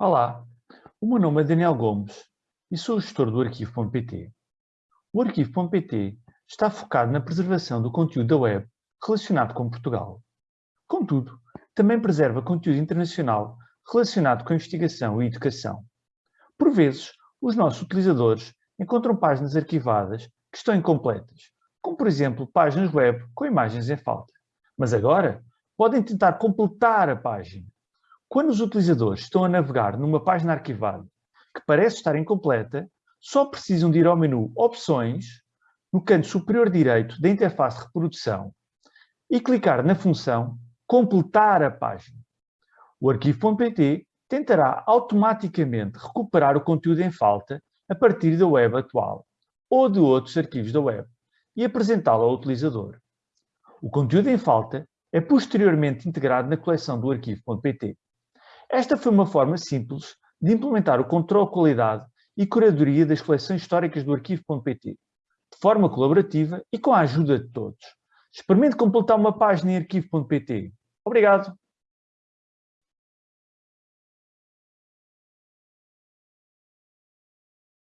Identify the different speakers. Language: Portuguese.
Speaker 1: Olá, o meu nome é Daniel Gomes e sou gestor do Arquivo.pt. O Arquivo.pt está focado na preservação do conteúdo da web relacionado com Portugal. Contudo, também preserva conteúdo internacional relacionado com investigação e educação. Por vezes, os nossos utilizadores encontram páginas arquivadas que estão incompletas, como por exemplo páginas web com imagens em falta. Mas agora podem tentar completar a página. Quando os utilizadores estão a navegar numa página arquivada que parece estar incompleta, só precisam de ir ao menu Opções, no canto superior direito da interface de reprodução, e clicar na função Completar a página. O arquivo.pt tentará automaticamente recuperar o conteúdo em falta a partir da web atual ou de outros arquivos da web e apresentá-lo ao utilizador. O conteúdo em falta é posteriormente integrado na coleção do arquivo.pt. Esta foi uma forma simples de implementar o controle de qualidade e curadoria das coleções históricas do arquivo.pt, de forma colaborativa e com a ajuda de todos. Experimente completar uma página em arquivo.pt. Obrigado!